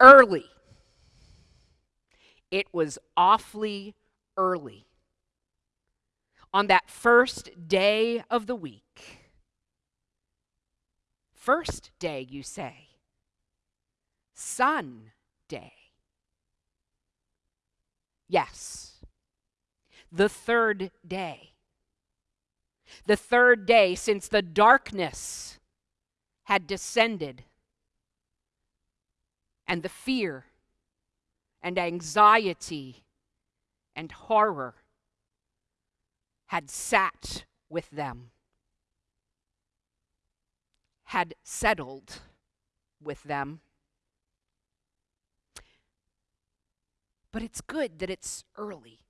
early. It was awfully early. On that first day of the week. First day, you say. Sunday. Yes. The third day. The third day since the darkness had descended and the fear and anxiety and horror had sat with them, had settled with them. But it's good that it's early.